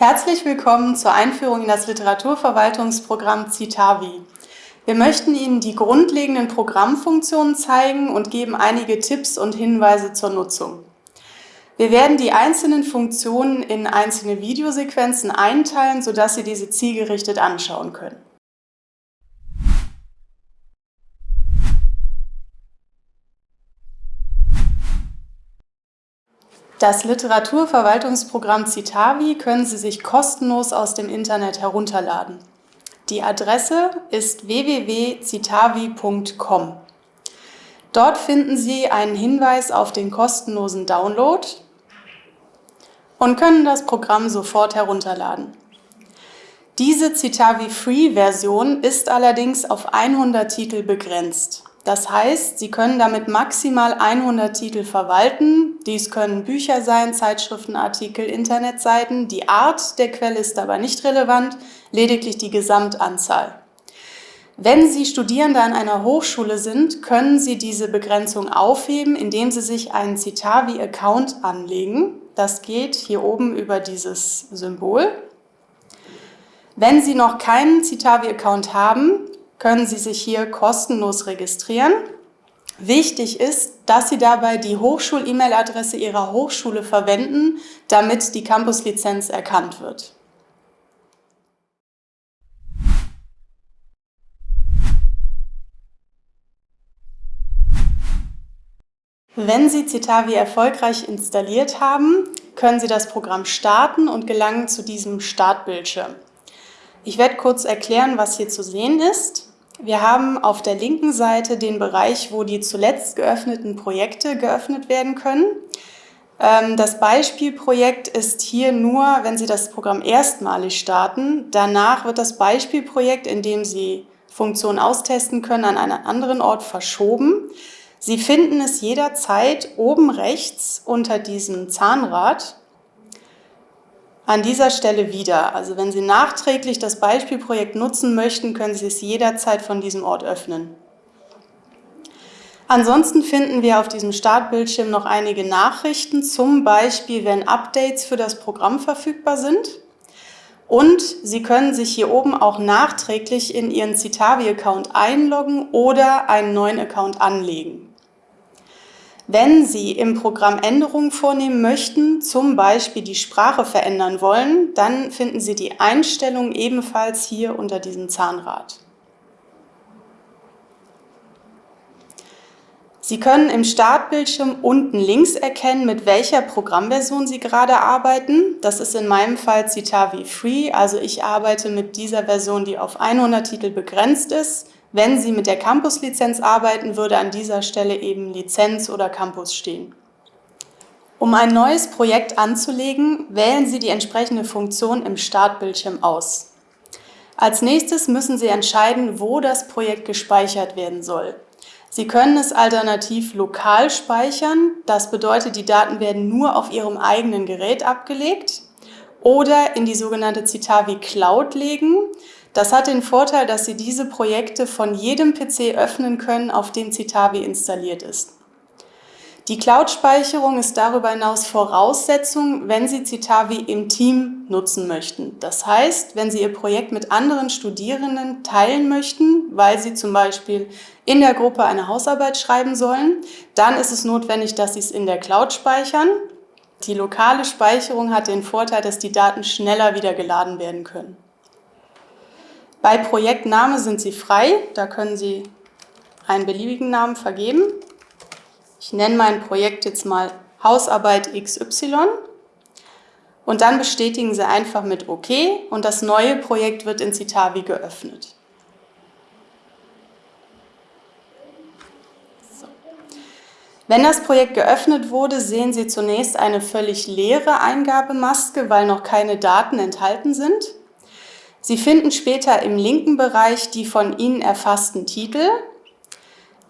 Herzlich willkommen zur Einführung in das Literaturverwaltungsprogramm Citavi. Wir möchten Ihnen die grundlegenden Programmfunktionen zeigen und geben einige Tipps und Hinweise zur Nutzung. Wir werden die einzelnen Funktionen in einzelne Videosequenzen einteilen, sodass Sie diese zielgerichtet anschauen können. Das Literaturverwaltungsprogramm Citavi können Sie sich kostenlos aus dem Internet herunterladen. Die Adresse ist www.citavi.com. Dort finden Sie einen Hinweis auf den kostenlosen Download und können das Programm sofort herunterladen. Diese Citavi Free-Version ist allerdings auf 100 Titel begrenzt. Das heißt, Sie können damit maximal 100 Titel verwalten. Dies können Bücher sein, Zeitschriftenartikel, Internetseiten. Die Art der Quelle ist aber nicht relevant, lediglich die Gesamtanzahl. Wenn Sie Studierende an einer Hochschule sind, können Sie diese Begrenzung aufheben, indem Sie sich einen Citavi-Account anlegen. Das geht hier oben über dieses Symbol. Wenn Sie noch keinen Citavi-Account haben, können Sie sich hier kostenlos registrieren. Wichtig ist, dass Sie dabei die Hochschul-E-Mail-Adresse Ihrer Hochschule verwenden, damit die Campus-Lizenz erkannt wird. Wenn Sie Citavi erfolgreich installiert haben, können Sie das Programm starten und gelangen zu diesem Startbildschirm. Ich werde kurz erklären, was hier zu sehen ist. Wir haben auf der linken Seite den Bereich, wo die zuletzt geöffneten Projekte geöffnet werden können. Ähm, das Beispielprojekt ist hier nur, wenn Sie das Programm erstmalig starten. Danach wird das Beispielprojekt, in dem Sie Funktionen austesten können, an einen anderen Ort verschoben. Sie finden es jederzeit oben rechts unter diesem Zahnrad an dieser Stelle wieder. Also wenn Sie nachträglich das Beispielprojekt nutzen möchten, können Sie es jederzeit von diesem Ort öffnen. Ansonsten finden wir auf diesem Startbildschirm noch einige Nachrichten, zum Beispiel, wenn Updates für das Programm verfügbar sind. Und Sie können sich hier oben auch nachträglich in Ihren Citavi-Account einloggen oder einen neuen Account anlegen. Wenn Sie im Programm Änderungen vornehmen möchten, zum Beispiel die Sprache verändern wollen, dann finden Sie die Einstellungen ebenfalls hier unter diesem Zahnrad. Sie können im Startbildschirm unten links erkennen, mit welcher Programmversion Sie gerade arbeiten. Das ist in meinem Fall Citavi Free, also ich arbeite mit dieser Version, die auf 100 Titel begrenzt ist. Wenn Sie mit der Campus-Lizenz arbeiten, würde an dieser Stelle eben Lizenz oder Campus stehen. Um ein neues Projekt anzulegen, wählen Sie die entsprechende Funktion im Startbildschirm aus. Als nächstes müssen Sie entscheiden, wo das Projekt gespeichert werden soll. Sie können es alternativ lokal speichern, das bedeutet, die Daten werden nur auf Ihrem eigenen Gerät abgelegt, oder in die sogenannte Citavi Cloud legen. Das hat den Vorteil, dass Sie diese Projekte von jedem PC öffnen können, auf dem Citavi installiert ist. Die Cloud-Speicherung ist darüber hinaus Voraussetzung, wenn Sie Citavi im Team nutzen möchten. Das heißt, wenn Sie Ihr Projekt mit anderen Studierenden teilen möchten, weil Sie zum Beispiel in der Gruppe eine Hausarbeit schreiben sollen, dann ist es notwendig, dass Sie es in der Cloud speichern. Die lokale Speicherung hat den Vorteil, dass die Daten schneller wieder geladen werden können. Bei Projektname sind Sie frei, da können Sie einen beliebigen Namen vergeben. Ich nenne mein Projekt jetzt mal Hausarbeit XY und dann bestätigen Sie einfach mit OK und das neue Projekt wird in Citavi geöffnet. Wenn das Projekt geöffnet wurde, sehen Sie zunächst eine völlig leere Eingabemaske, weil noch keine Daten enthalten sind. Sie finden später im linken Bereich die von Ihnen erfassten Titel.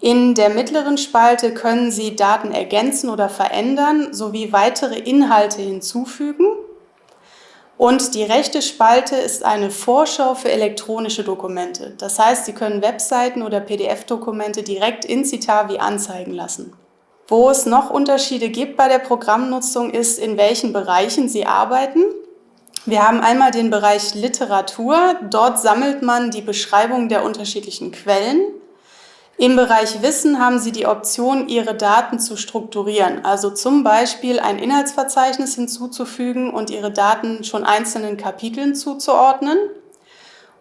In der mittleren Spalte können Sie Daten ergänzen oder verändern sowie weitere Inhalte hinzufügen. Und die rechte Spalte ist eine Vorschau für elektronische Dokumente. Das heißt, Sie können Webseiten oder PDF-Dokumente direkt in Citavi anzeigen lassen. Wo es noch Unterschiede gibt bei der Programmnutzung ist, in welchen Bereichen Sie arbeiten. Wir haben einmal den Bereich Literatur. Dort sammelt man die Beschreibung der unterschiedlichen Quellen. Im Bereich Wissen haben Sie die Option, Ihre Daten zu strukturieren, also zum Beispiel ein Inhaltsverzeichnis hinzuzufügen und Ihre Daten schon einzelnen Kapiteln zuzuordnen.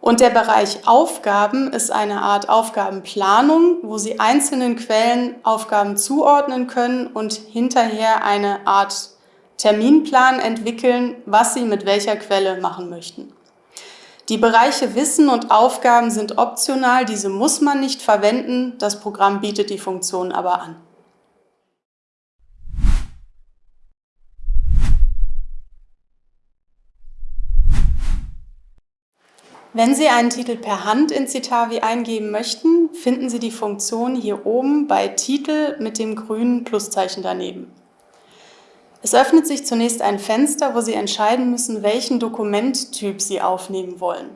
Und der Bereich Aufgaben ist eine Art Aufgabenplanung, wo Sie einzelnen Quellen Aufgaben zuordnen können und hinterher eine Art Terminplan entwickeln, was Sie mit welcher Quelle machen möchten. Die Bereiche Wissen und Aufgaben sind optional, diese muss man nicht verwenden, das Programm bietet die Funktion aber an. Wenn Sie einen Titel per Hand in Citavi eingeben möchten, finden Sie die Funktion hier oben bei Titel mit dem grünen Pluszeichen daneben. Es öffnet sich zunächst ein Fenster, wo Sie entscheiden müssen, welchen Dokumenttyp Sie aufnehmen wollen.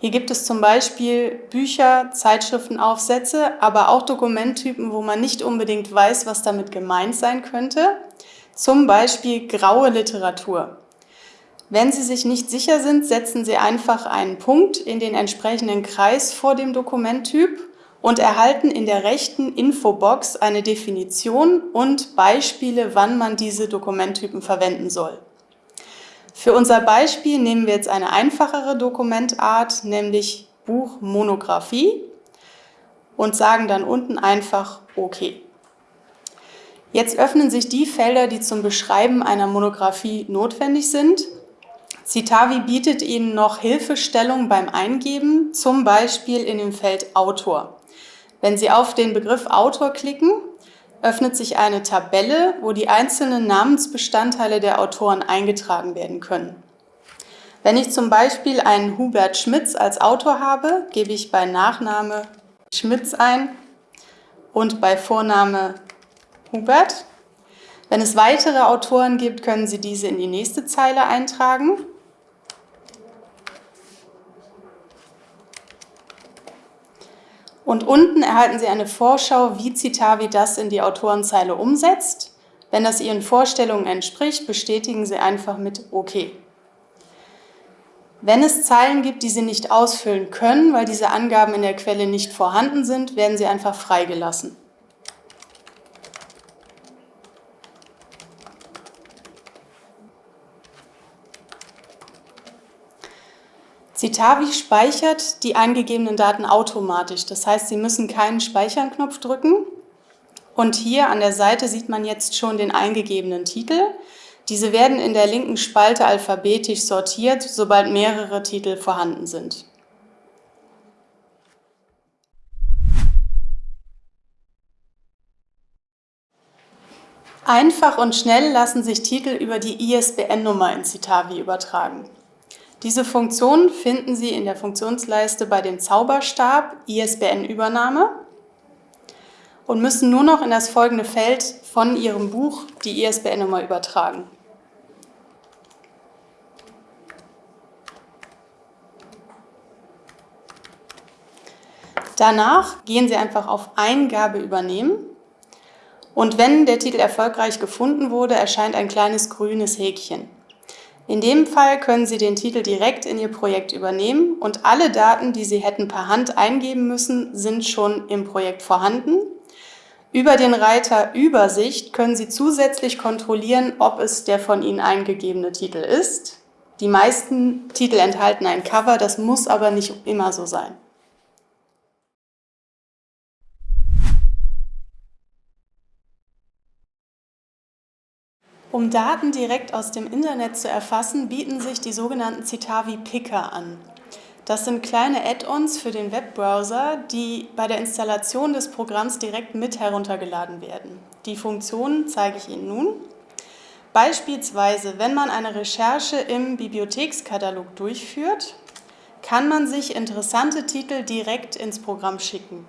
Hier gibt es zum Beispiel Bücher, Zeitschriftenaufsätze, aber auch Dokumenttypen, wo man nicht unbedingt weiß, was damit gemeint sein könnte. Zum Beispiel graue Literatur. Wenn Sie sich nicht sicher sind, setzen Sie einfach einen Punkt in den entsprechenden Kreis vor dem Dokumenttyp und erhalten in der rechten Infobox eine Definition und Beispiele, wann man diese Dokumenttypen verwenden soll. Für unser Beispiel nehmen wir jetzt eine einfachere Dokumentart, nämlich Buchmonographie und sagen dann unten einfach OK. Jetzt öffnen sich die Felder, die zum Beschreiben einer Monographie notwendig sind. Citavi bietet Ihnen noch Hilfestellung beim Eingeben, zum Beispiel in dem Feld Autor. Wenn Sie auf den Begriff Autor klicken, öffnet sich eine Tabelle, wo die einzelnen Namensbestandteile der Autoren eingetragen werden können. Wenn ich zum Beispiel einen Hubert Schmitz als Autor habe, gebe ich bei Nachname Schmitz ein und bei Vorname Hubert. Wenn es weitere Autoren gibt, können Sie diese in die nächste Zeile eintragen. Und unten erhalten Sie eine Vorschau, wie Citavi das in die Autorenzeile umsetzt. Wenn das Ihren Vorstellungen entspricht, bestätigen Sie einfach mit OK. Wenn es Zeilen gibt, die Sie nicht ausfüllen können, weil diese Angaben in der Quelle nicht vorhanden sind, werden sie einfach freigelassen. Citavi speichert die eingegebenen Daten automatisch. Das heißt, Sie müssen keinen Speichern-Knopf drücken. Und hier an der Seite sieht man jetzt schon den eingegebenen Titel. Diese werden in der linken Spalte alphabetisch sortiert, sobald mehrere Titel vorhanden sind. Einfach und schnell lassen sich Titel über die ISBN-Nummer in Citavi übertragen. Diese Funktion finden Sie in der Funktionsleiste bei dem Zauberstab ISBN-Übernahme und müssen nur noch in das folgende Feld von Ihrem Buch die ISBN-Nummer übertragen. Danach gehen Sie einfach auf Eingabe übernehmen und wenn der Titel erfolgreich gefunden wurde, erscheint ein kleines grünes Häkchen. In dem Fall können Sie den Titel direkt in Ihr Projekt übernehmen und alle Daten, die Sie hätten per Hand eingeben müssen, sind schon im Projekt vorhanden. Über den Reiter Übersicht können Sie zusätzlich kontrollieren, ob es der von Ihnen eingegebene Titel ist. Die meisten Titel enthalten ein Cover, das muss aber nicht immer so sein. Um Daten direkt aus dem Internet zu erfassen, bieten sich die sogenannten Citavi Picker an. Das sind kleine Add-ons für den Webbrowser, die bei der Installation des Programms direkt mit heruntergeladen werden. Die Funktionen zeige ich Ihnen nun. Beispielsweise, wenn man eine Recherche im Bibliothekskatalog durchführt, kann man sich interessante Titel direkt ins Programm schicken.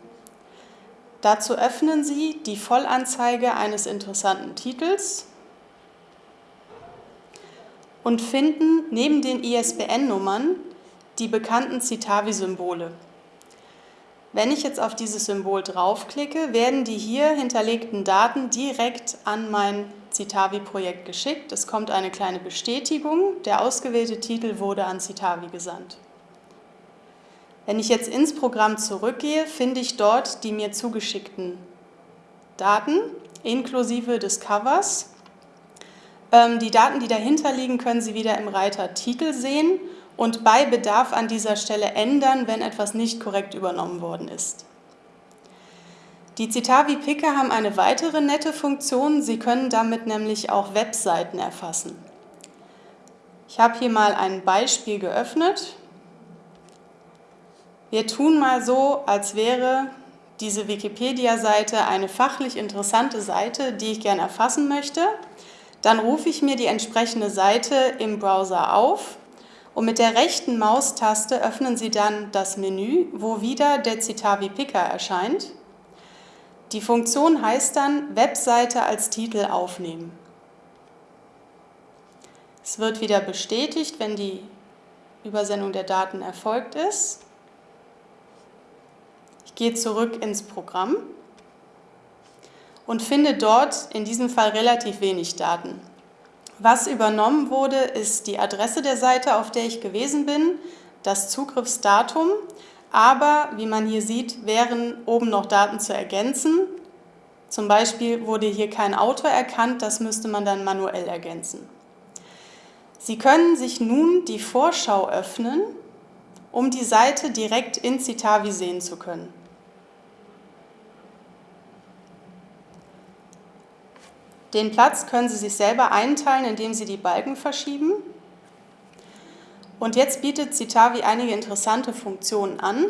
Dazu öffnen Sie die Vollanzeige eines interessanten Titels und finden neben den ISBN-Nummern die bekannten Citavi-Symbole. Wenn ich jetzt auf dieses Symbol draufklicke, werden die hier hinterlegten Daten direkt an mein Citavi-Projekt geschickt. Es kommt eine kleine Bestätigung. Der ausgewählte Titel wurde an Citavi gesandt. Wenn ich jetzt ins Programm zurückgehe, finde ich dort die mir zugeschickten Daten inklusive des Covers. Ähm, die Daten, die dahinter liegen, können Sie wieder im Reiter Titel sehen und bei Bedarf an dieser Stelle ändern, wenn etwas nicht korrekt übernommen worden ist. Die Citavi Picker haben eine weitere nette Funktion. Sie können damit nämlich auch Webseiten erfassen. Ich habe hier mal ein Beispiel geöffnet. Wir tun mal so, als wäre diese Wikipedia-Seite eine fachlich interessante Seite, die ich gerne erfassen möchte. Dann rufe ich mir die entsprechende Seite im Browser auf und mit der rechten Maustaste öffnen Sie dann das Menü, wo wieder der Citavi Picker erscheint. Die Funktion heißt dann Webseite als Titel aufnehmen. Es wird wieder bestätigt, wenn die Übersendung der Daten erfolgt ist. Ich gehe zurück ins Programm und finde dort in diesem Fall relativ wenig Daten. Was übernommen wurde, ist die Adresse der Seite, auf der ich gewesen bin, das Zugriffsdatum, aber wie man hier sieht, wären oben noch Daten zu ergänzen. Zum Beispiel wurde hier kein Autor erkannt, das müsste man dann manuell ergänzen. Sie können sich nun die Vorschau öffnen, um die Seite direkt in Citavi sehen zu können. Den Platz können Sie sich selber einteilen, indem Sie die Balken verschieben. Und jetzt bietet Citavi einige interessante Funktionen an.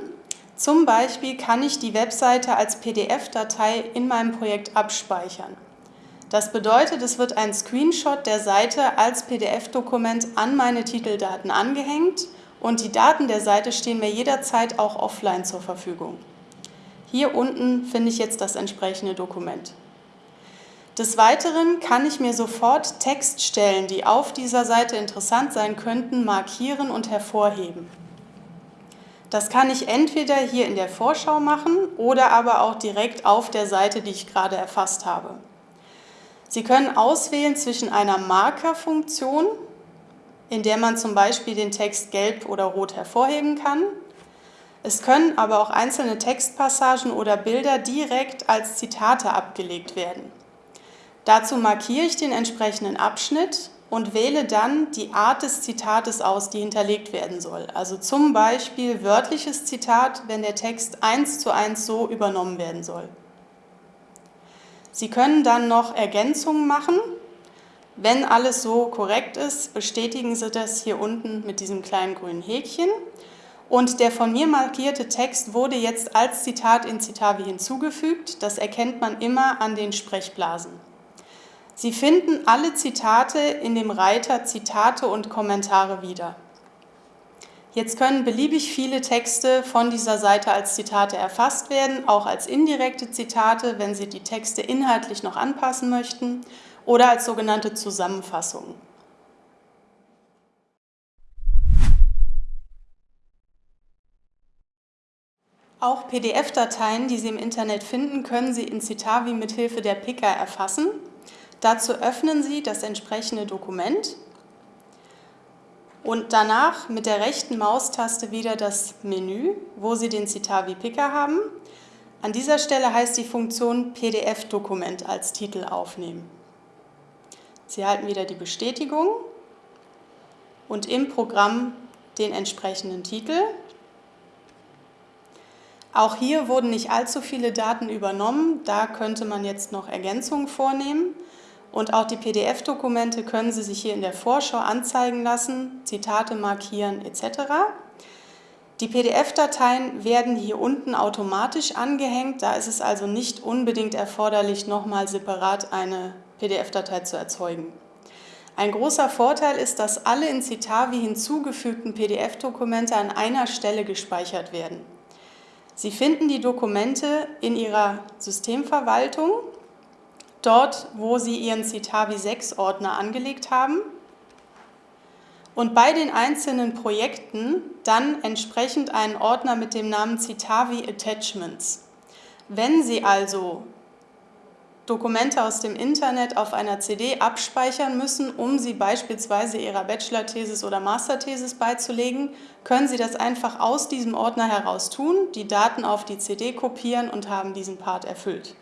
Zum Beispiel kann ich die Webseite als PDF-Datei in meinem Projekt abspeichern. Das bedeutet, es wird ein Screenshot der Seite als PDF-Dokument an meine Titeldaten angehängt und die Daten der Seite stehen mir jederzeit auch offline zur Verfügung. Hier unten finde ich jetzt das entsprechende Dokument. Des Weiteren kann ich mir sofort Textstellen, die auf dieser Seite interessant sein könnten, markieren und hervorheben. Das kann ich entweder hier in der Vorschau machen oder aber auch direkt auf der Seite, die ich gerade erfasst habe. Sie können auswählen zwischen einer Markerfunktion, in der man zum Beispiel den Text gelb oder rot hervorheben kann. Es können aber auch einzelne Textpassagen oder Bilder direkt als Zitate abgelegt werden. Dazu markiere ich den entsprechenden Abschnitt und wähle dann die Art des Zitates aus, die hinterlegt werden soll. Also zum Beispiel wörtliches Zitat, wenn der Text eins zu eins so übernommen werden soll. Sie können dann noch Ergänzungen machen. Wenn alles so korrekt ist, bestätigen Sie das hier unten mit diesem kleinen grünen Häkchen. Und der von mir markierte Text wurde jetzt als Zitat in Citavi hinzugefügt. Das erkennt man immer an den Sprechblasen. Sie finden alle Zitate in dem Reiter Zitate und Kommentare wieder. Jetzt können beliebig viele Texte von dieser Seite als Zitate erfasst werden, auch als indirekte Zitate, wenn Sie die Texte inhaltlich noch anpassen möchten, oder als sogenannte Zusammenfassungen. Auch PDF-Dateien, die Sie im Internet finden, können Sie in Citavi mithilfe der Picker erfassen. Dazu öffnen Sie das entsprechende Dokument und danach mit der rechten Maustaste wieder das Menü, wo Sie den Citavi Picker haben. An dieser Stelle heißt die Funktion PDF-Dokument als Titel aufnehmen. Sie erhalten wieder die Bestätigung und im Programm den entsprechenden Titel. Auch hier wurden nicht allzu viele Daten übernommen, da könnte man jetzt noch Ergänzungen vornehmen. Und auch die PDF-Dokumente können Sie sich hier in der Vorschau anzeigen lassen, Zitate markieren etc. Die PDF-Dateien werden hier unten automatisch angehängt, da ist es also nicht unbedingt erforderlich, nochmal separat eine PDF-Datei zu erzeugen. Ein großer Vorteil ist, dass alle in Citavi hinzugefügten PDF-Dokumente an einer Stelle gespeichert werden. Sie finden die Dokumente in Ihrer Systemverwaltung dort, wo Sie Ihren Citavi 6 Ordner angelegt haben und bei den einzelnen Projekten dann entsprechend einen Ordner mit dem Namen Citavi Attachments. Wenn Sie also Dokumente aus dem Internet auf einer CD abspeichern müssen, um sie beispielsweise Ihrer Bachelor-Thesis oder Master-Thesis beizulegen, können Sie das einfach aus diesem Ordner heraus tun, die Daten auf die CD kopieren und haben diesen Part erfüllt.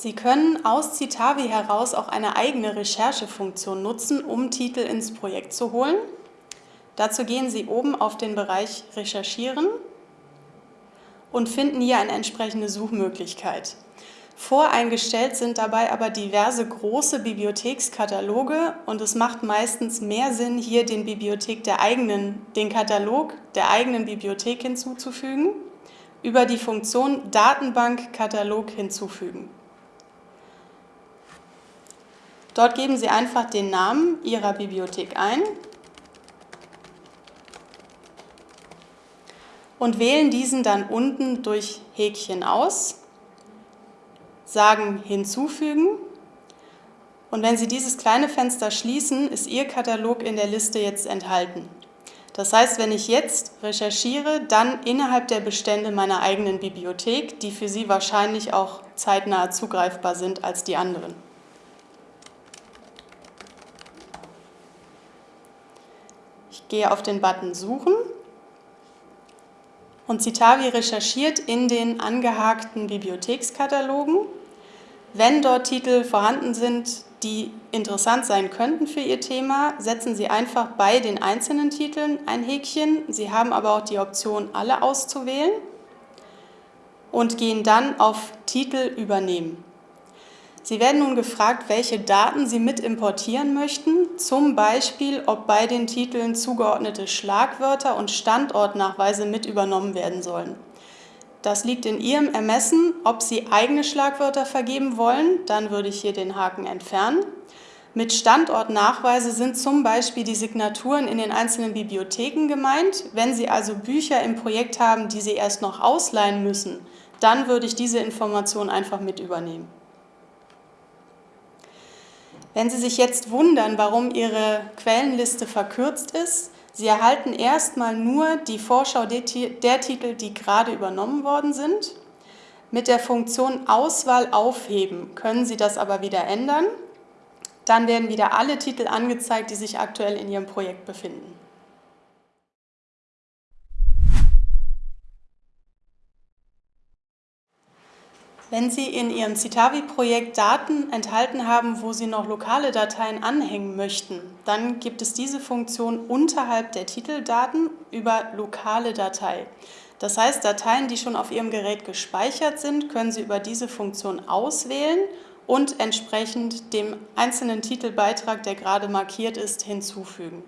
Sie können aus Citavi heraus auch eine eigene Recherchefunktion nutzen, um Titel ins Projekt zu holen. Dazu gehen Sie oben auf den Bereich Recherchieren und finden hier eine entsprechende Suchmöglichkeit. Voreingestellt sind dabei aber diverse große Bibliothekskataloge und es macht meistens mehr Sinn, hier den, Bibliothek der eigenen, den Katalog der eigenen Bibliothek hinzuzufügen, über die Funktion Datenbankkatalog hinzufügen. Dort geben Sie einfach den Namen Ihrer Bibliothek ein und wählen diesen dann unten durch Häkchen aus, sagen Hinzufügen und wenn Sie dieses kleine Fenster schließen, ist Ihr Katalog in der Liste jetzt enthalten. Das heißt, wenn ich jetzt recherchiere, dann innerhalb der Bestände meiner eigenen Bibliothek, die für Sie wahrscheinlich auch zeitnah zugreifbar sind als die anderen. Gehe auf den Button Suchen und Citavi recherchiert in den angehakten Bibliothekskatalogen. Wenn dort Titel vorhanden sind, die interessant sein könnten für Ihr Thema, setzen Sie einfach bei den einzelnen Titeln ein Häkchen. Sie haben aber auch die Option, alle auszuwählen und gehen dann auf Titel übernehmen. Sie werden nun gefragt, welche Daten Sie mit importieren möchten, zum Beispiel, ob bei den Titeln zugeordnete Schlagwörter und Standortnachweise mit übernommen werden sollen. Das liegt in Ihrem Ermessen, ob Sie eigene Schlagwörter vergeben wollen, dann würde ich hier den Haken entfernen. Mit Standortnachweise sind zum Beispiel die Signaturen in den einzelnen Bibliotheken gemeint. Wenn Sie also Bücher im Projekt haben, die Sie erst noch ausleihen müssen, dann würde ich diese Information einfach mit übernehmen. Wenn Sie sich jetzt wundern, warum Ihre Quellenliste verkürzt ist, Sie erhalten erstmal nur die Vorschau der Titel, die gerade übernommen worden sind. Mit der Funktion Auswahl aufheben können Sie das aber wieder ändern. Dann werden wieder alle Titel angezeigt, die sich aktuell in Ihrem Projekt befinden. Wenn Sie in Ihrem Citavi-Projekt Daten enthalten haben, wo Sie noch lokale Dateien anhängen möchten, dann gibt es diese Funktion unterhalb der Titeldaten über lokale Datei. Das heißt, Dateien, die schon auf Ihrem Gerät gespeichert sind, können Sie über diese Funktion auswählen und entsprechend dem einzelnen Titelbeitrag, der gerade markiert ist, hinzufügen.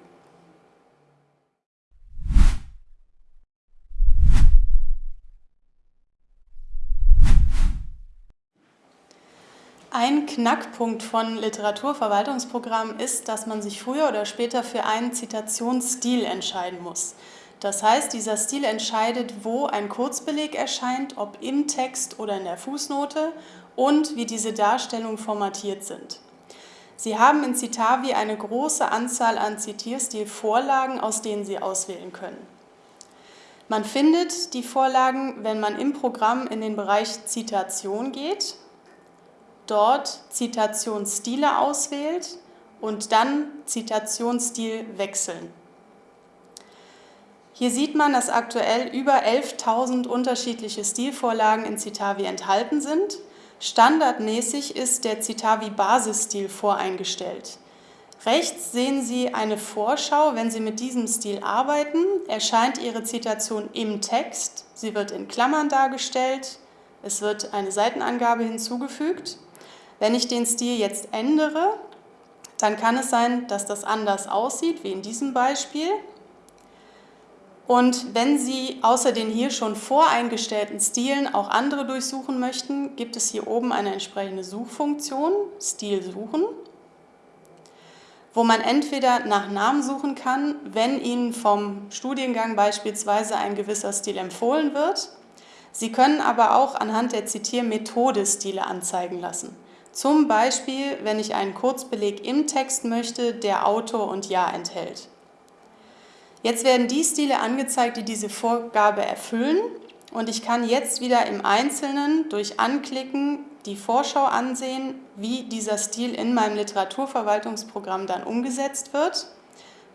Ein Knackpunkt von Literaturverwaltungsprogrammen ist, dass man sich früher oder später für einen Zitationsstil entscheiden muss. Das heißt, dieser Stil entscheidet, wo ein Kurzbeleg erscheint, ob im Text oder in der Fußnote und wie diese Darstellungen formatiert sind. Sie haben in Citavi eine große Anzahl an Zitierstilvorlagen, aus denen Sie auswählen können. Man findet die Vorlagen, wenn man im Programm in den Bereich Zitation geht dort Zitationsstile auswählt und dann Zitationsstil wechseln. Hier sieht man, dass aktuell über 11.000 unterschiedliche Stilvorlagen in Citavi enthalten sind. Standardmäßig ist der Citavi Basisstil voreingestellt. Rechts sehen Sie eine Vorschau, wenn Sie mit diesem Stil arbeiten, erscheint Ihre Zitation im Text, sie wird in Klammern dargestellt, es wird eine Seitenangabe hinzugefügt wenn ich den Stil jetzt ändere, dann kann es sein, dass das anders aussieht, wie in diesem Beispiel. Und wenn Sie außer den hier schon voreingestellten Stilen auch andere durchsuchen möchten, gibt es hier oben eine entsprechende Suchfunktion, Stil suchen, wo man entweder nach Namen suchen kann, wenn Ihnen vom Studiengang beispielsweise ein gewisser Stil empfohlen wird. Sie können aber auch anhand der Zitiermethode Stile anzeigen lassen. Zum Beispiel, wenn ich einen Kurzbeleg im Text möchte, der Autor und Jahr enthält. Jetzt werden die Stile angezeigt, die diese Vorgabe erfüllen und ich kann jetzt wieder im Einzelnen durch Anklicken die Vorschau ansehen, wie dieser Stil in meinem Literaturverwaltungsprogramm dann umgesetzt wird,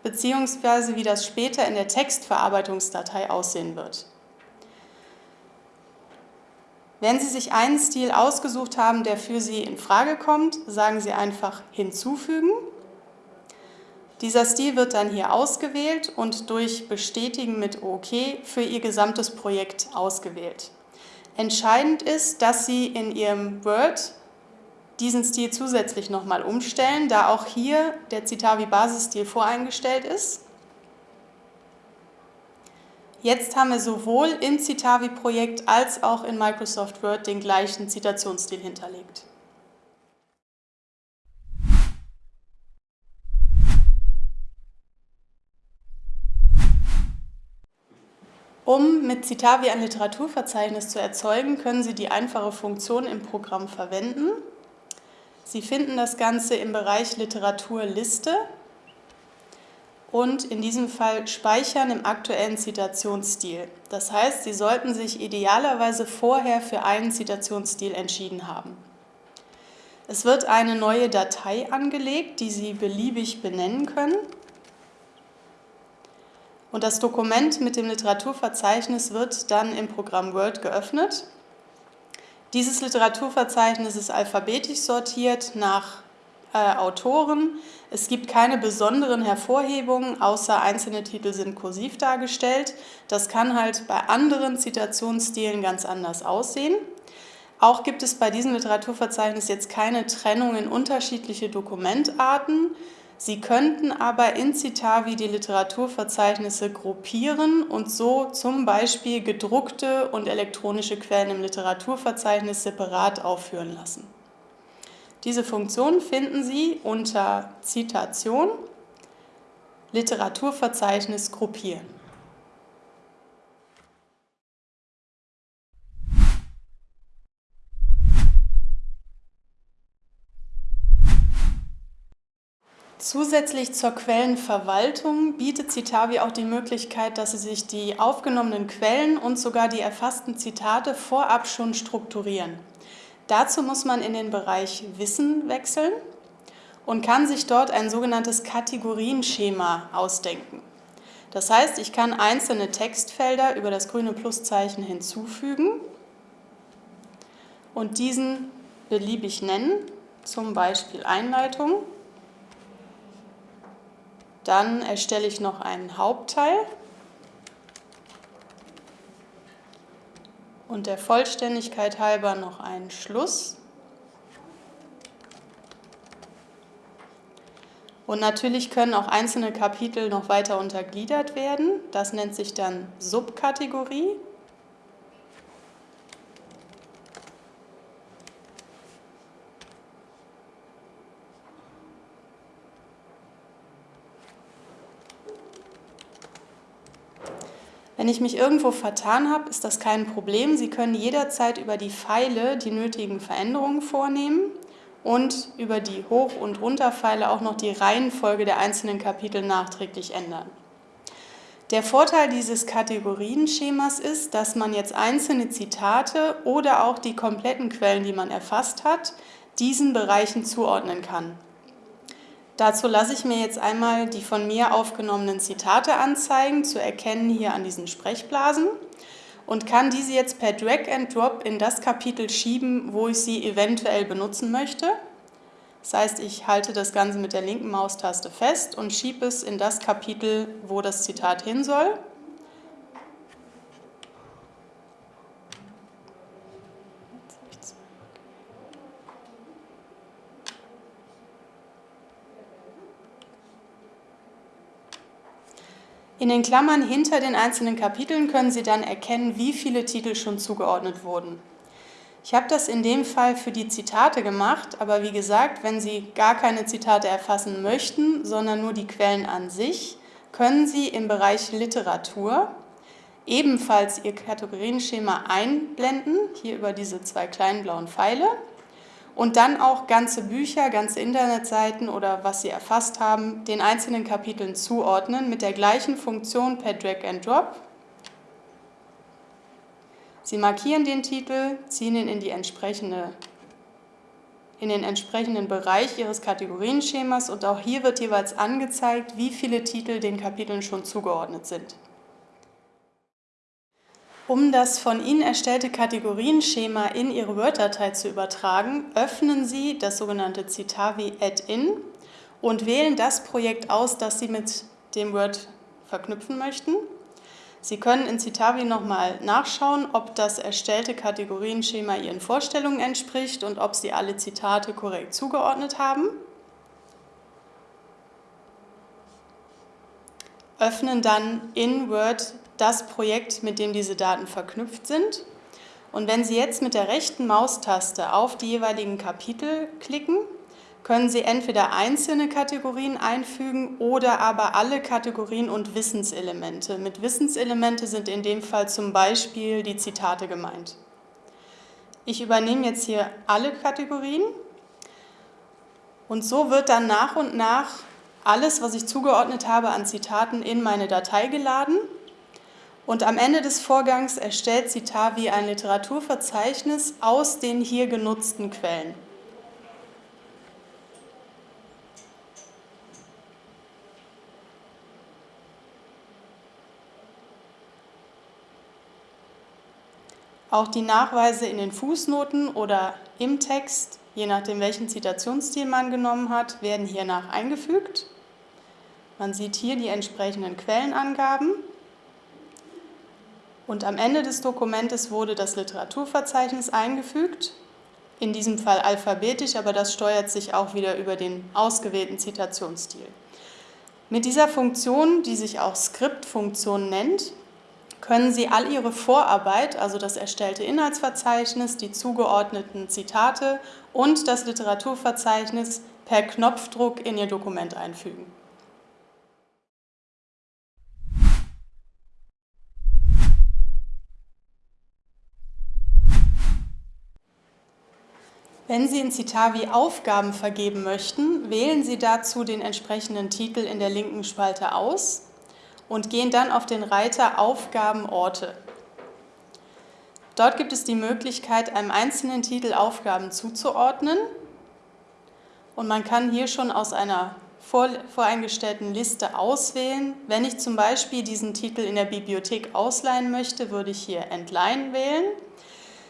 beziehungsweise wie das später in der Textverarbeitungsdatei aussehen wird. Wenn Sie sich einen Stil ausgesucht haben, der für Sie in Frage kommt, sagen Sie einfach hinzufügen. Dieser Stil wird dann hier ausgewählt und durch Bestätigen mit OK für Ihr gesamtes Projekt ausgewählt. Entscheidend ist, dass Sie in Ihrem Word diesen Stil zusätzlich nochmal umstellen, da auch hier der Citavi Basisstil voreingestellt ist. Jetzt haben wir sowohl im Citavi-Projekt als auch in Microsoft Word den gleichen Zitationsstil hinterlegt. Um mit Citavi ein Literaturverzeichnis zu erzeugen, können Sie die einfache Funktion im Programm verwenden. Sie finden das Ganze im Bereich Literaturliste und in diesem Fall Speichern im aktuellen Zitationsstil. Das heißt, Sie sollten sich idealerweise vorher für einen Zitationsstil entschieden haben. Es wird eine neue Datei angelegt, die Sie beliebig benennen können. Und das Dokument mit dem Literaturverzeichnis wird dann im Programm Word geöffnet. Dieses Literaturverzeichnis ist alphabetisch sortiert nach äh, Autoren. Es gibt keine besonderen Hervorhebungen, außer einzelne Titel sind kursiv dargestellt. Das kann halt bei anderen Zitationsstilen ganz anders aussehen. Auch gibt es bei diesem Literaturverzeichnis jetzt keine Trennung in unterschiedliche Dokumentarten. Sie könnten aber in Citavi die Literaturverzeichnisse gruppieren und so zum Beispiel gedruckte und elektronische Quellen im Literaturverzeichnis separat aufführen lassen. Diese Funktion finden Sie unter Zitation Literaturverzeichnis gruppieren. Zusätzlich zur Quellenverwaltung bietet Citavi auch die Möglichkeit, dass Sie sich die aufgenommenen Quellen und sogar die erfassten Zitate vorab schon strukturieren. Dazu muss man in den Bereich Wissen wechseln und kann sich dort ein sogenanntes Kategorienschema ausdenken. Das heißt, ich kann einzelne Textfelder über das grüne Pluszeichen hinzufügen und diesen beliebig nennen, zum Beispiel Einleitung. Dann erstelle ich noch einen Hauptteil und der Vollständigkeit halber noch einen Schluss. Und natürlich können auch einzelne Kapitel noch weiter untergliedert werden. Das nennt sich dann Subkategorie. Wenn ich mich irgendwo vertan habe, ist das kein Problem. Sie können jederzeit über die Pfeile die nötigen Veränderungen vornehmen und über die Hoch- und Runterpfeile auch noch die Reihenfolge der einzelnen Kapitel nachträglich ändern. Der Vorteil dieses Kategorienschemas ist, dass man jetzt einzelne Zitate oder auch die kompletten Quellen, die man erfasst hat, diesen Bereichen zuordnen kann. Dazu lasse ich mir jetzt einmal die von mir aufgenommenen Zitate anzeigen, zu erkennen hier an diesen Sprechblasen und kann diese jetzt per Drag and Drop in das Kapitel schieben, wo ich sie eventuell benutzen möchte. Das heißt, ich halte das Ganze mit der linken Maustaste fest und schiebe es in das Kapitel, wo das Zitat hin soll. In den Klammern hinter den einzelnen Kapiteln können Sie dann erkennen, wie viele Titel schon zugeordnet wurden. Ich habe das in dem Fall für die Zitate gemacht, aber wie gesagt, wenn Sie gar keine Zitate erfassen möchten, sondern nur die Quellen an sich, können Sie im Bereich Literatur ebenfalls Ihr Kategorienschema einblenden, hier über diese zwei kleinen blauen Pfeile. Und dann auch ganze Bücher, ganze Internetseiten oder was Sie erfasst haben, den einzelnen Kapiteln zuordnen mit der gleichen Funktion per Drag and Drop. Sie markieren den Titel, ziehen ihn in, die entsprechende, in den entsprechenden Bereich Ihres Kategorienschemas und auch hier wird jeweils angezeigt, wie viele Titel den Kapiteln schon zugeordnet sind. Um das von Ihnen erstellte Kategorienschema in Ihre Word-Datei zu übertragen, öffnen Sie das sogenannte Citavi Add-in und wählen das Projekt aus, das Sie mit dem Word verknüpfen möchten. Sie können in Citavi nochmal nachschauen, ob das erstellte Kategorienschema Ihren Vorstellungen entspricht und ob Sie alle Zitate korrekt zugeordnet haben. Öffnen dann in Word das Projekt, mit dem diese Daten verknüpft sind. Und wenn Sie jetzt mit der rechten Maustaste auf die jeweiligen Kapitel klicken, können Sie entweder einzelne Kategorien einfügen oder aber alle Kategorien und Wissenselemente. Mit Wissenselemente sind in dem Fall zum Beispiel die Zitate gemeint. Ich übernehme jetzt hier alle Kategorien und so wird dann nach und nach alles, was ich zugeordnet habe an Zitaten, in meine Datei geladen und am Ende des Vorgangs erstellt Citavi ein Literaturverzeichnis aus den hier genutzten Quellen. Auch die Nachweise in den Fußnoten oder im Text, je nachdem welchen Zitationsstil man genommen hat, werden hiernach eingefügt. Man sieht hier die entsprechenden Quellenangaben. Und am Ende des Dokumentes wurde das Literaturverzeichnis eingefügt, in diesem Fall alphabetisch, aber das steuert sich auch wieder über den ausgewählten Zitationsstil. Mit dieser Funktion, die sich auch Skriptfunktion nennt, können Sie all Ihre Vorarbeit, also das erstellte Inhaltsverzeichnis, die zugeordneten Zitate und das Literaturverzeichnis per Knopfdruck in Ihr Dokument einfügen. Wenn Sie in Citavi Aufgaben vergeben möchten, wählen Sie dazu den entsprechenden Titel in der linken Spalte aus und gehen dann auf den Reiter Aufgabenorte. Dort gibt es die Möglichkeit, einem einzelnen Titel Aufgaben zuzuordnen und man kann hier schon aus einer voreingestellten Liste auswählen. Wenn ich zum Beispiel diesen Titel in der Bibliothek ausleihen möchte, würde ich hier Entleihen wählen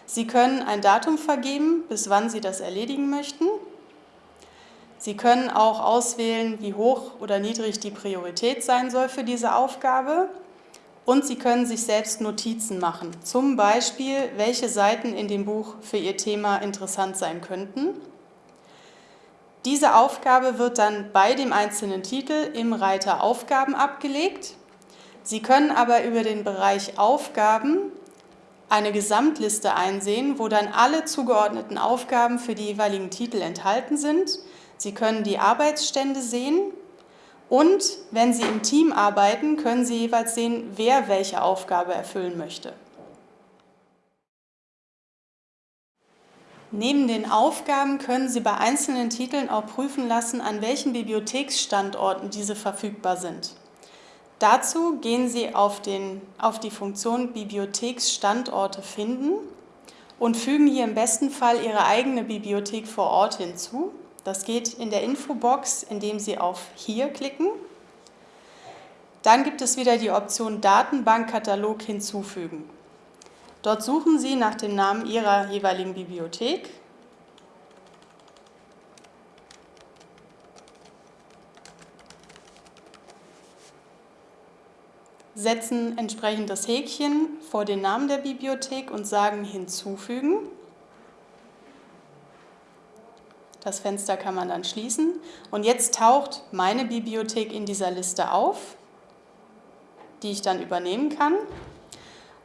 Sie können ein Datum vergeben, bis wann Sie das erledigen möchten. Sie können auch auswählen, wie hoch oder niedrig die Priorität sein soll für diese Aufgabe. Und Sie können sich selbst Notizen machen, zum Beispiel, welche Seiten in dem Buch für Ihr Thema interessant sein könnten. Diese Aufgabe wird dann bei dem einzelnen Titel im Reiter Aufgaben abgelegt. Sie können aber über den Bereich Aufgaben eine Gesamtliste einsehen, wo dann alle zugeordneten Aufgaben für die jeweiligen Titel enthalten sind. Sie können die Arbeitsstände sehen und wenn Sie im Team arbeiten, können Sie jeweils sehen, wer welche Aufgabe erfüllen möchte. Neben den Aufgaben können Sie bei einzelnen Titeln auch prüfen lassen, an welchen Bibliotheksstandorten diese verfügbar sind. Dazu gehen Sie auf, den, auf die Funktion Bibliotheksstandorte finden und fügen hier im besten Fall Ihre eigene Bibliothek vor Ort hinzu. Das geht in der Infobox, indem Sie auf Hier klicken. Dann gibt es wieder die Option Datenbankkatalog hinzufügen. Dort suchen Sie nach dem Namen Ihrer jeweiligen Bibliothek setzen entsprechend das Häkchen vor den Namen der Bibliothek und sagen Hinzufügen. Das Fenster kann man dann schließen. Und jetzt taucht meine Bibliothek in dieser Liste auf, die ich dann übernehmen kann.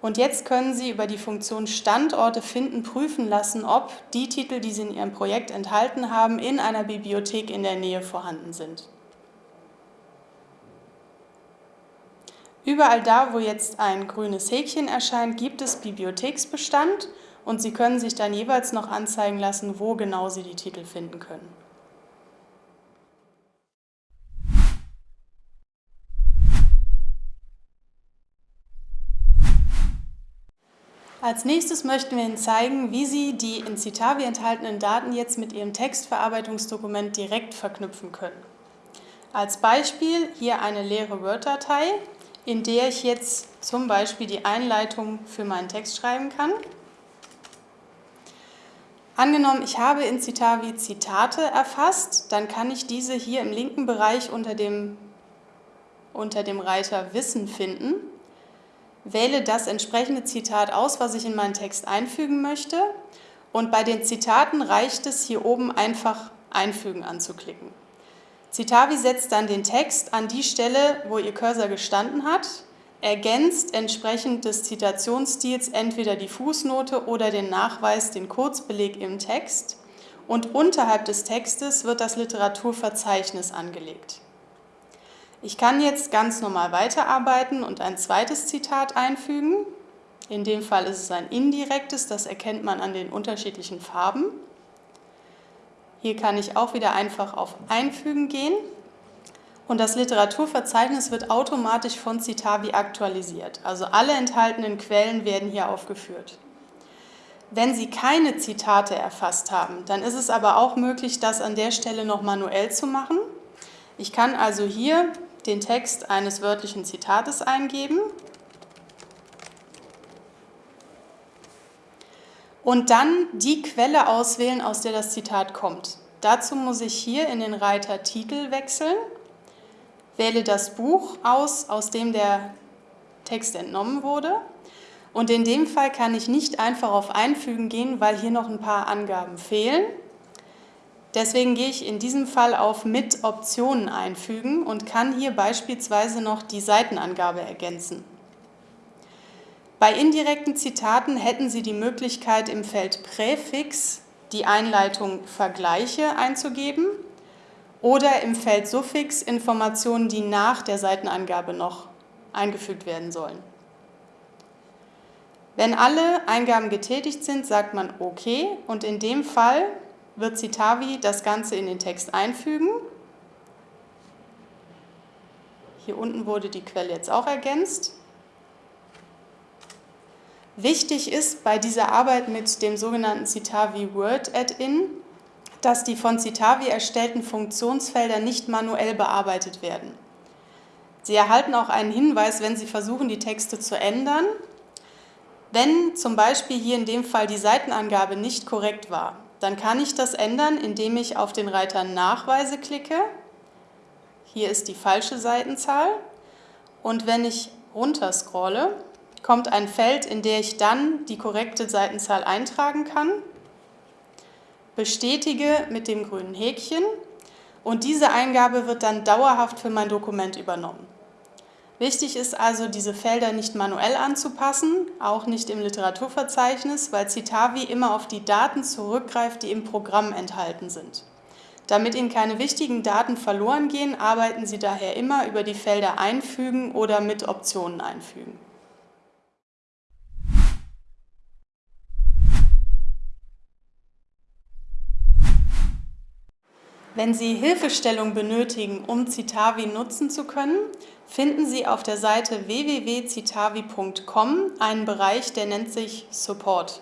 Und jetzt können Sie über die Funktion Standorte finden prüfen lassen, ob die Titel, die Sie in Ihrem Projekt enthalten haben, in einer Bibliothek in der Nähe vorhanden sind. Überall da, wo jetzt ein grünes Häkchen erscheint, gibt es Bibliotheksbestand und Sie können sich dann jeweils noch anzeigen lassen, wo genau Sie die Titel finden können. Als nächstes möchten wir Ihnen zeigen, wie Sie die in Citavi enthaltenen Daten jetzt mit Ihrem Textverarbeitungsdokument direkt verknüpfen können. Als Beispiel hier eine leere Word-Datei, in der ich jetzt zum Beispiel die Einleitung für meinen Text schreiben kann. Angenommen, ich habe in Citavi Zitate erfasst, dann kann ich diese hier im linken Bereich unter dem, unter dem Reiter Wissen finden wähle das entsprechende Zitat aus, was ich in meinen Text einfügen möchte. Und bei den Zitaten reicht es, hier oben einfach Einfügen anzuklicken. Citavi setzt dann den Text an die Stelle, wo Ihr Cursor gestanden hat, ergänzt entsprechend des Zitationsstils entweder die Fußnote oder den Nachweis, den Kurzbeleg im Text und unterhalb des Textes wird das Literaturverzeichnis angelegt. Ich kann jetzt ganz normal weiterarbeiten und ein zweites Zitat einfügen. In dem Fall ist es ein indirektes, das erkennt man an den unterschiedlichen Farben. Hier kann ich auch wieder einfach auf Einfügen gehen und das Literaturverzeichnis wird automatisch von Citavi aktualisiert. Also alle enthaltenen Quellen werden hier aufgeführt. Wenn Sie keine Zitate erfasst haben, dann ist es aber auch möglich, das an der Stelle noch manuell zu machen. Ich kann also hier den Text eines wörtlichen Zitates eingeben und dann die Quelle auswählen, aus der das Zitat kommt. Dazu muss ich hier in den Reiter Titel wechseln, wähle das Buch aus, aus dem der Text entnommen wurde. Und in dem Fall kann ich nicht einfach auf Einfügen gehen, weil hier noch ein paar Angaben fehlen. Deswegen gehe ich in diesem Fall auf Mit Optionen einfügen und kann hier beispielsweise noch die Seitenangabe ergänzen. Bei indirekten Zitaten hätten Sie die Möglichkeit, im Feld Präfix die Einleitung Vergleiche einzugeben oder im Feld Suffix Informationen, die nach der Seitenangabe noch eingefügt werden sollen. Wenn alle Eingaben getätigt sind, sagt man OK und in dem Fall wird Citavi das Ganze in den Text einfügen. Hier unten wurde die Quelle jetzt auch ergänzt. Wichtig ist bei dieser Arbeit mit dem sogenannten Citavi Word Add-in, dass die von Citavi erstellten Funktionsfelder nicht manuell bearbeitet werden. Sie erhalten auch einen Hinweis, wenn Sie versuchen, die Texte zu ändern. Wenn zum Beispiel hier in dem Fall die Seitenangabe nicht korrekt war, dann kann ich das ändern, indem ich auf den Reiter Nachweise klicke. Hier ist die falsche Seitenzahl. Und wenn ich runter scrolle, kommt ein Feld, in dem ich dann die korrekte Seitenzahl eintragen kann. Bestätige mit dem grünen Häkchen und diese Eingabe wird dann dauerhaft für mein Dokument übernommen. Wichtig ist also, diese Felder nicht manuell anzupassen, auch nicht im Literaturverzeichnis, weil Citavi immer auf die Daten zurückgreift, die im Programm enthalten sind. Damit Ihnen keine wichtigen Daten verloren gehen, arbeiten Sie daher immer über die Felder Einfügen oder mit Optionen einfügen. Wenn Sie Hilfestellung benötigen, um Citavi nutzen zu können, finden Sie auf der Seite www.citavi.com einen Bereich, der nennt sich Support.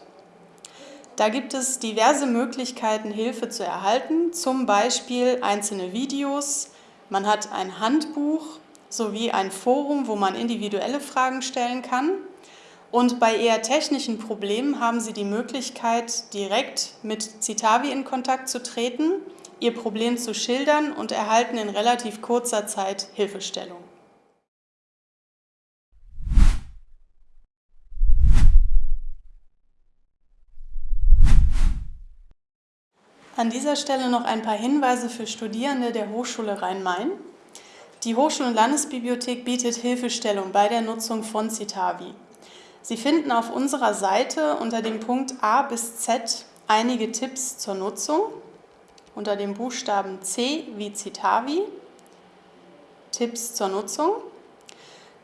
Da gibt es diverse Möglichkeiten, Hilfe zu erhalten, zum Beispiel einzelne Videos, man hat ein Handbuch sowie ein Forum, wo man individuelle Fragen stellen kann. Und bei eher technischen Problemen haben Sie die Möglichkeit, direkt mit Citavi in Kontakt zu treten ihr Problem zu schildern und erhalten in relativ kurzer Zeit Hilfestellung. An dieser Stelle noch ein paar Hinweise für Studierende der Hochschule Rhein-Main. Die Hochschul- und Landesbibliothek bietet Hilfestellung bei der Nutzung von Citavi. Sie finden auf unserer Seite unter dem Punkt A bis Z einige Tipps zur Nutzung unter dem Buchstaben C wie Citavi, Tipps zur Nutzung.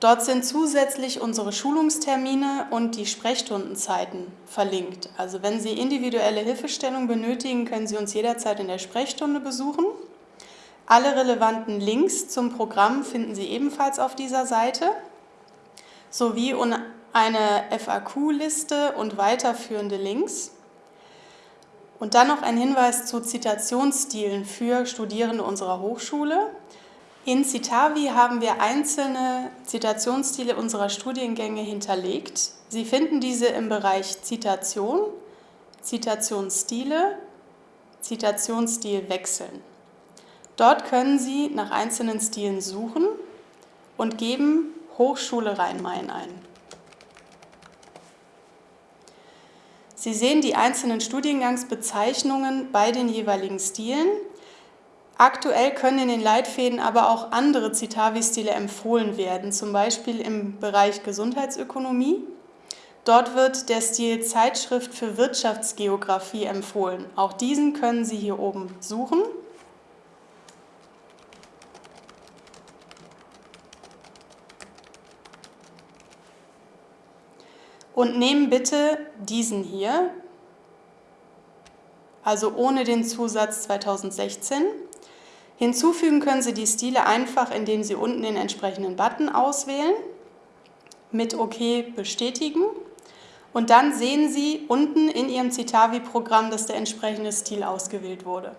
Dort sind zusätzlich unsere Schulungstermine und die Sprechstundenzeiten verlinkt. Also wenn Sie individuelle Hilfestellung benötigen, können Sie uns jederzeit in der Sprechstunde besuchen. Alle relevanten Links zum Programm finden Sie ebenfalls auf dieser Seite, sowie eine FAQ-Liste und weiterführende Links. Und dann noch ein Hinweis zu Zitationsstilen für Studierende unserer Hochschule. In Citavi haben wir einzelne Zitationsstile unserer Studiengänge hinterlegt. Sie finden diese im Bereich Zitation, Zitationsstile, Zitationsstil wechseln. Dort können Sie nach einzelnen Stilen suchen und geben Hochschule Rhein-Main ein. Sie sehen die einzelnen Studiengangsbezeichnungen bei den jeweiligen Stilen. Aktuell können in den Leitfäden aber auch andere Citavi-Stile empfohlen werden, zum Beispiel im Bereich Gesundheitsökonomie. Dort wird der Stil Zeitschrift für Wirtschaftsgeographie empfohlen. Auch diesen können Sie hier oben suchen. Und nehmen bitte diesen hier, also ohne den Zusatz 2016. Hinzufügen können Sie die Stile einfach, indem Sie unten den entsprechenden Button auswählen, mit OK bestätigen und dann sehen Sie unten in Ihrem Citavi-Programm, dass der entsprechende Stil ausgewählt wurde.